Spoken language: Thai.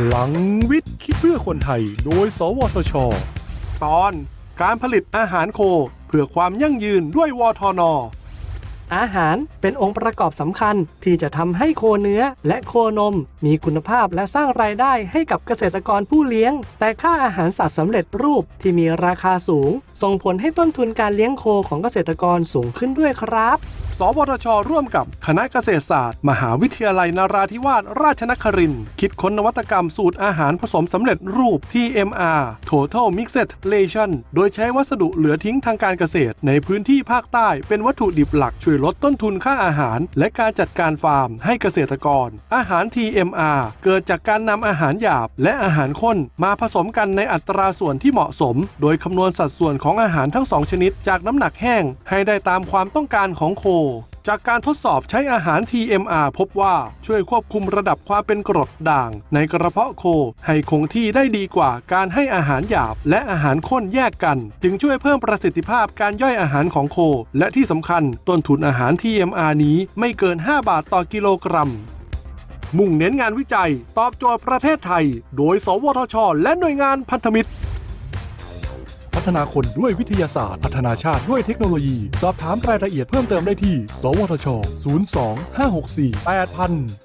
พลังวิทย์คิดเพื่อคนไทย โดย สวทช ตอนการผลิตอาหารโค เพื่อความยั่งยืนด้วยวทน อาหารเป็นองค์ประกอบสำคัญที่จะทำให้โคเนื้อและโคนม มีคุณภาพและสร้างรายได้ให้กับเกษตรกรผู้เลี้ยง แต่ค่าอาหารสัตว์สำเร็จรูปที่มีราคาสูงส่งผลให้ต้นทุนการเลี้ยงโคของเกษตรกรสูงขึ้นด้วยครับ สวทช ร่วมกับคณะเกษตรศาสตร์ มหาวิทยาลัยนาราธิวาสราชนครินทร์คิดค้นนวัตกรรมสูตรอาหารผสมสำเร็จรูป TMR Total Mixed Ration โดยใช้วัสดุเหลือทิ้งทางการเกษตร ในพื้นที่ภาคใต้เป็นวัตถุดิบหลักช่วยลดต้นทุนค่าอาหาร และการจัดการฟาร์มให้เกษตรกร อาหาร TMR เกิดจากการนำอาหารหยาบ และอาหารข้นมาผสมกันในอัตราส่วนที่เหมาะสม โดยคำนวณสัดส่วนของของอาหารทั้งสองชนิดจากน้ำหนักแห้งให้ได้ตามความต้องการของโค จากการทดสอบใช้อาหาร TMR พบว่าช่วยควบคุมระดับความเป็นกรดด่าง ในกระเพาะโคให้คงที่ได้ดีกว่าการให้อาหารหยาบ และอาหารข้นแยกกัน จึงช่วยเพิ่มประสิทธิภาพการย่อยอาหารของโค และที่สำคัญต้นทุนอาหาร TMR นี้ไม่เกิน 5 บาทต่อกิโลกรัมมุ่งเน้นงานวิจัย ตอบโจทย์ประเทศไทย โดย สวทช และหน่วยงานพันธมิตร ฒนาคนด้วยวิทยาศาสตร์ พัฒนาชาติด้วยเทคโนโลยี สอบถามรายละเอียดเพิ่มเติมได้ที่ สวทช 02 564 8000